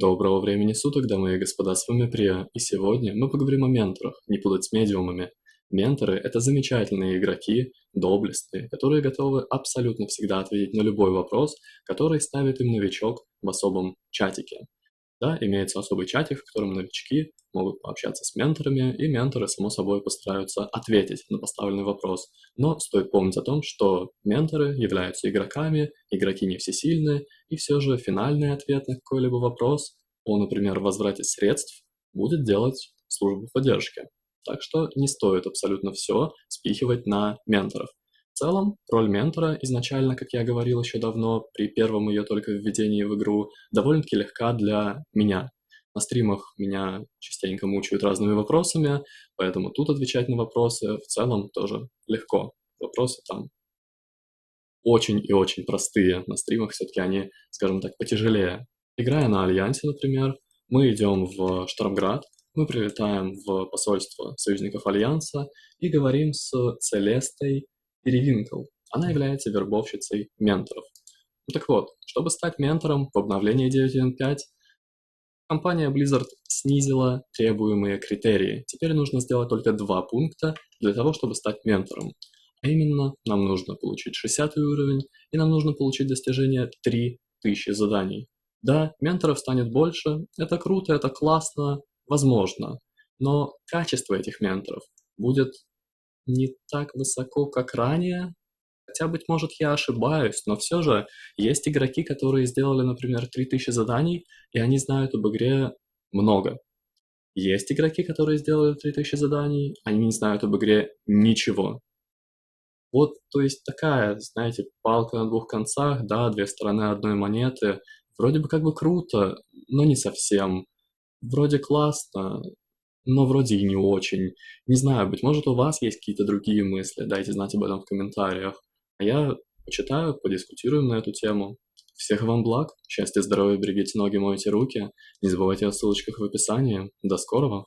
Доброго времени суток, дамы и господа, с вами Прия, и сегодня мы поговорим о менторах, не путать с медиумами. Менторы – это замечательные игроки, доблестные, которые готовы абсолютно всегда ответить на любой вопрос, который ставит им новичок в особом чатике. Да, имеется особый чатик, в котором новички могут пообщаться с менторами, и менторы, само собой, постараются ответить на поставленный вопрос. Но стоит помнить о том, что менторы являются игроками, игроки не всесильны, и все же финальный ответ на какой-либо вопрос о, например, возврате средств будет делать служба поддержки. Так что не стоит абсолютно все спихивать на менторов. В целом, роль ментора изначально, как я говорил еще давно, при первом ее только введении в игру, довольно-таки легка для меня. На стримах меня частенько мучают разными вопросами, поэтому тут отвечать на вопросы в целом тоже легко. Вопросы там очень и очень простые. На стримах все-таки они, скажем так, потяжелее. Играя на Альянсе, например, мы идем в Штормград, мы прилетаем в посольство союзников Альянса и говорим с Целестой Перевинкл. Она является вербовщицей менторов. Ну так вот, чтобы стать ментором в обновлении 9.1.5, компания Blizzard снизила требуемые критерии. Теперь нужно сделать только два пункта для того, чтобы стать ментором. А именно, нам нужно получить 60 уровень, и нам нужно получить достижение 3000 заданий. Да, менторов станет больше, это круто, это классно, возможно, но качество этих менторов будет не так высоко, как ранее. Хотя, быть может, я ошибаюсь, но все же есть игроки, которые сделали, например, 3000 заданий, и они знают об игре много. Есть игроки, которые сделали 3000 заданий, они не знают об игре ничего. Вот, то есть такая, знаете, палка на двух концах, да, две стороны одной монеты. Вроде бы как бы круто, но не совсем. Вроде классно, но вроде и не очень. Не знаю, быть может у вас есть какие-то другие мысли, дайте знать об этом в комментариях. А я почитаю, подискутируем на эту тему. Всех вам благ, счастья, здоровья, берегите ноги, мойте руки. Не забывайте о ссылочках в описании. До скорого!